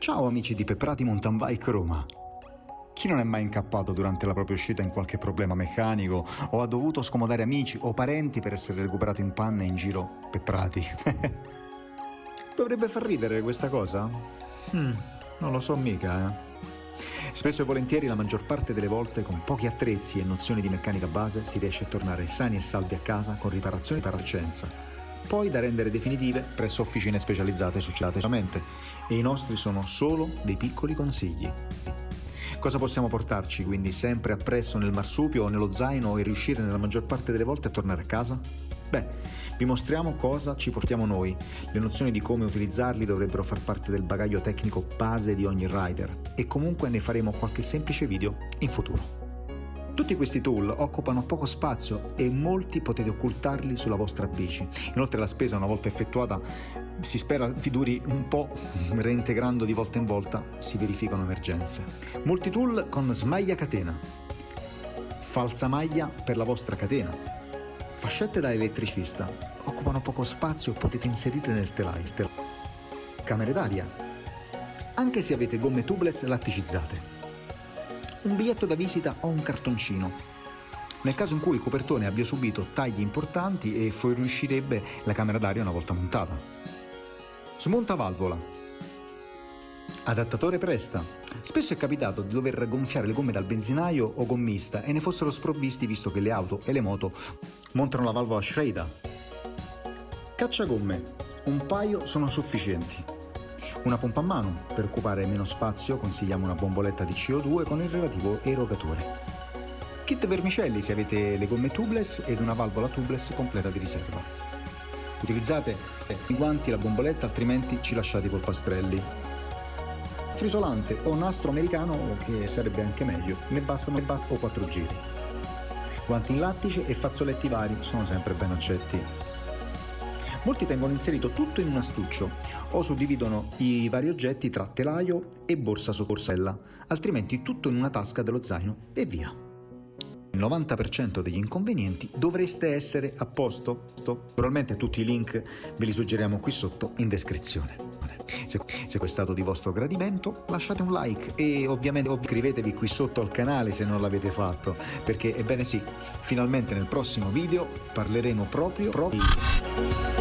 Ciao amici di Peprati Mountain Bike Roma! Chi non è mai incappato durante la propria uscita in qualche problema meccanico o ha dovuto scomodare amici o parenti per essere recuperato in panne in giro Peprati? Dovrebbe far ridere questa cosa? Hmm, non lo so mica, eh. Spesso e volentieri la maggior parte delle volte con pochi attrezzi e nozioni di meccanica base si riesce a tornare sani e salvi a casa con riparazioni per licenza, poi da rendere definitive presso officine specializzate successivamente e i nostri sono solo dei piccoli consigli. Cosa possiamo portarci quindi sempre appresso nel marsupio o nello zaino e riuscire nella maggior parte delle volte a tornare a casa? Beh, vi mostriamo cosa ci portiamo noi. Le nozioni di come utilizzarli dovrebbero far parte del bagaglio tecnico base di ogni rider e comunque ne faremo qualche semplice video in futuro. Tutti questi tool occupano poco spazio e molti potete occultarli sulla vostra bici. Inoltre la spesa una volta effettuata si spera vi duri un po', reintegrando di volta in volta si verificano emergenze. Molti tool con smaglia catena, falsa maglia per la vostra catena, fascette da elettricista, occupano poco spazio e potete inserire nel telaio. Camere d'aria, anche se avete gomme tubeless latticizzate un biglietto da visita o un cartoncino. Nel caso in cui il copertone abbia subito tagli importanti e fuoriuscirebbe la camera d'aria una volta montata. Smontavalvola. Adattatore presta. Spesso è capitato di dover gonfiare le gomme dal benzinaio o gommista e ne fossero sprovvisti visto che le auto e le moto montano la valvola Schrader. Cacciagomme. Un paio sono sufficienti. Una pompa a mano, per occupare meno spazio consigliamo una bomboletta di CO2 con il relativo erogatore. Kit vermicelli se avete le gomme tubeless ed una valvola tubeless completa di riserva. Utilizzate i guanti e la bomboletta altrimenti ci lasciate i polpastrelli. Nastro isolante o nastro americano che sarebbe anche meglio, ne bastano o 4 giri. Guanti in lattice e fazzoletti vari sono sempre ben accetti. Molti tengono inserito tutto in un astuccio o suddividono i vari oggetti tra telaio e borsa su borsella, altrimenti tutto in una tasca dello zaino e via. Il 90% degli inconvenienti dovreste essere a posto. Naturalmente tutti i link ve li suggeriamo qui sotto in descrizione. Se, questo è stato di vostro gradimento lasciate un like e ovviamente iscrivetevi qui sotto al canale se non l'avete fatto perché ebbene sì, finalmente nel prossimo video parleremo proprio, proprio